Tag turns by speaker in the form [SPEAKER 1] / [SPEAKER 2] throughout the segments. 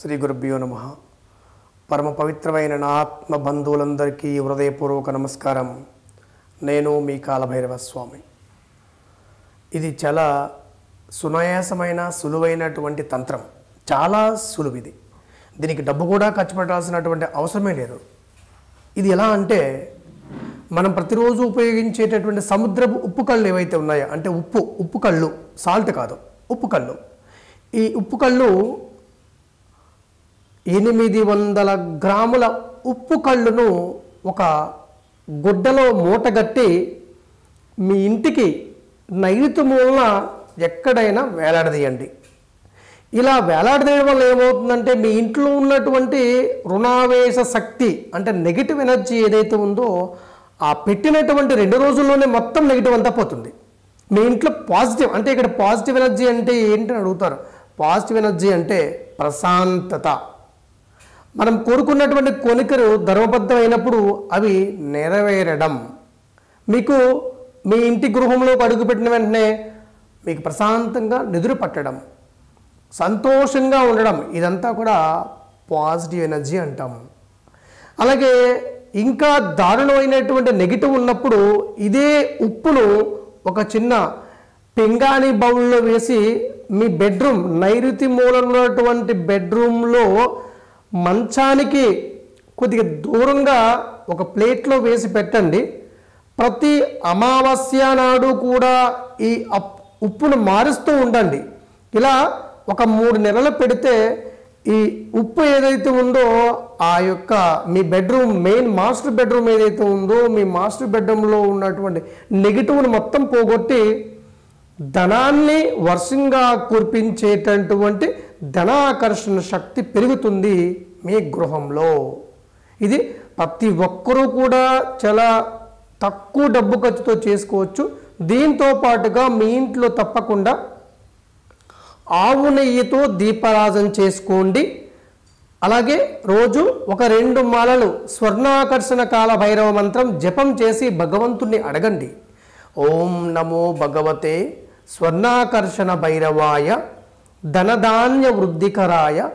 [SPEAKER 1] శ్రీ గురుభ్యో నమ. పరమ పవిత్రమైన నా ఆత్మ బంధువులందరికీ హృదయపూర్వక నమస్కారం. నేను మీ కాలభైరవ స్వామి ఇది చాలా సునాయాసమైన సులువైనటువంటి తంత్రం. చాలా సులువు ఇది దీనికి డబ్బు కూడా ఖర్చు పెట్టాల్సినటువంటి అవసరమే లేదు. ఇది ఎలా అంటే మనం ప్రతిరోజు ఉపయోగించేటటువంటి సముద్రపు ఉప్పు కళ్ళు ఏవైతే ఉన్నాయో అంటే ఉప్పు ఉప్పు కళ్ళు సాల్ట్ కాదు ఉప్పు కళ్ళు. ఈ ఉప్పు కళ్ళు ఎనిమిది వందల గ్రాముల ఉప్పు కళ్ళును ఒక గుడ్డలో మూటగట్టి మీ ఇంటికి నైరుతి మూలన ఎక్కడైనా వేలాడదీయండి. ఇలా వేలాడదీయడం వల్ల ఏమవుతుందంటే మీ ఇంట్లో ఉన్నటువంటి రుణావేశ శక్తి అంటే నెగిటివ్ ఎనర్జీ ఏదైతే ఉందో ఆ పెట్టినటువంటి రెండు రోజుల్లోనే మొత్తం నెగిటివ్ అంతా పోతుంది. మీ ఇంట్లో పాజిటివ్ అంటే ఇక్కడ పాజిటివ్ ఎనర్జీ అంటే ఏంటని అడుగుతారు. పాజిటివ్ ఎనర్జీ అంటే ప్రశాంతత. మనం కోరుకున్నటువంటి కోరికలు ధర్మబద్ధమైనప్పుడు అవి నెరవేరడం. మీకు మీ ఇంటి గృహంలో అడుగుపెట్టిన వెంటనే మీకు ప్రశాంతంగా నిద్ర పట్టడం సంతోషంగా ఉండడం ఇదంతా కూడా పాజిటివ్ ఎనర్జీ అంటాం. అలాగే ఇంకా దారుణమైనటువంటి నెగిటివ్ ఉన్నప్పుడు ఇదే ఉప్పును ఒక చిన్న పింగాణి బౌల్లో వేసి మీ బెడ్రూమ్ నైరుతి మూలంలో ఉన్నటువంటి బెడ్రూమ్లో మంచానికి కొద్దిగా దూరంగా ఒక ప్లేట్లో వేసి పెట్టండి. ప్రతి అమావాస్య నాడు కూడా ఈ అప్ ఉప్పును మారుస్తూ ఉండండి. ఇలా ఒక మూడు నెలలు పెడితే ఈ ఉప్పు ఏదైతే ఉందో ఆ యొక్క మీ బెడ్రూమ్ మెయిన్ మాస్టర్ బెడ్రూమ్ ఏదైతే ఉందో మీ మాస్టర్ బెడ్రూమ్లో ఉన్నటువంటి నెగిటివ్ని మొత్తం పోగొట్టి ధనాన్ని వర్షంగా కురిపించేటటువంటి ధనాకర్షణ శక్తి పెరుగుతుంది మీ గృహంలో. ఇది ప్రతి ఒక్కరూ కూడా చాలా తక్కువ డబ్బు ఖర్చుతో చేసుకోవచ్చు. దీంతో పాటుగా మీ ఇంట్లో తప్పకుండా ఆవు నెయ్యితో దీపారాజన చేసుకోండి. అలాగే రోజు ఒక రెండు మాలలు స్వర్ణాకర్షణ కాల భైరవ మంత్రం జపం చేసి భగవంతుణ్ణి అడగండి. ఓం నమో భగవతే స్వర్ణాకర్షణ భైరవాయ ధనధాన్య వృద్ధికరాయ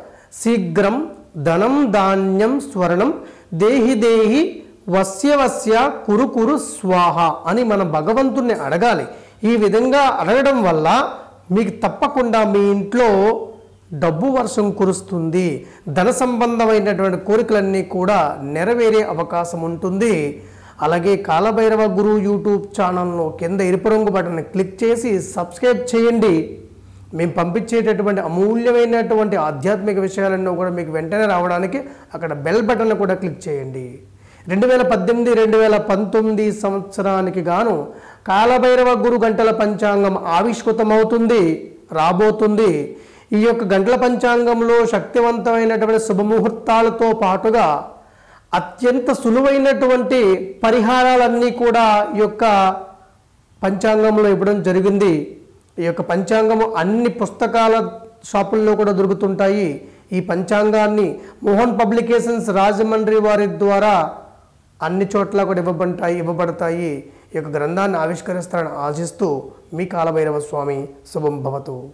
[SPEAKER 1] శీఘ్రం ధనం ధాన్యం స్వర్ణం దేహి దేహి వస్య వస్య కురు కురు స్వాహ అని మనం భగవంతుణ్ణి అడగాలి. ఈ విధంగా అడగడం వల్ల మీకు తప్పకుండా మీ ఇంట్లో డబ్బు వర్షం కురుస్తుంది. ధన సంబంధమైనటువంటి కోరికలన్నీ కూడా నెరవేరే అవకాశం ఉంటుంది. అలాగే కాలభైరవ గురు యూట్యూబ్ ఛానల్ను కింద ఎరుపు రంగు బటన్ క్లిక్ చేసి సబ్స్క్రైబ్ చేయండి. మేము పంపించేటటువంటి అమూల్యమైనటువంటి ఆధ్యాత్మిక విషయాలన్నీ కూడా మీకు వెంటనే రావడానికి అక్కడ బెల్ బటన్ కూడా క్లిక్ చేయండి. రెండు వేల పద్దెనిమిది రెండు వేల పంతొమ్మిది సంవత్సరానికి గాను కాలభైరవ గురు గంటల పంచాంగం ఆవిష్కృతమవుతుంది రాబోతుంది. ఈ యొక్క గంటల పంచాంగంలో శక్తివంతమైనటువంటి శుభముహూర్తాలతో పాటుగా అత్యంత సులువైనటువంటి పరిహారాలన్నీ కూడా ఈ యొక్క పంచాంగంలో ఇవ్వడం జరిగింది. ఈ యొక్క పంచాంగము అన్ని పుస్తకాల షాపుల్లో కూడా దొరుకుతుంటాయి. ఈ పంచాంగాన్ని మోహన్ పబ్లికేషన్స్ రాజమండ్రి వారి ద్వారా అన్ని చోట్ల కూడా ఇవ్వబడతాయి ఇవ్వబడతాయి. ఈ యొక్క గ్రంథాన్ని ఆవిష్కరిస్తారని ఆశిస్తూ మీ కాలభైరవ స్వామి శుభం భవతు.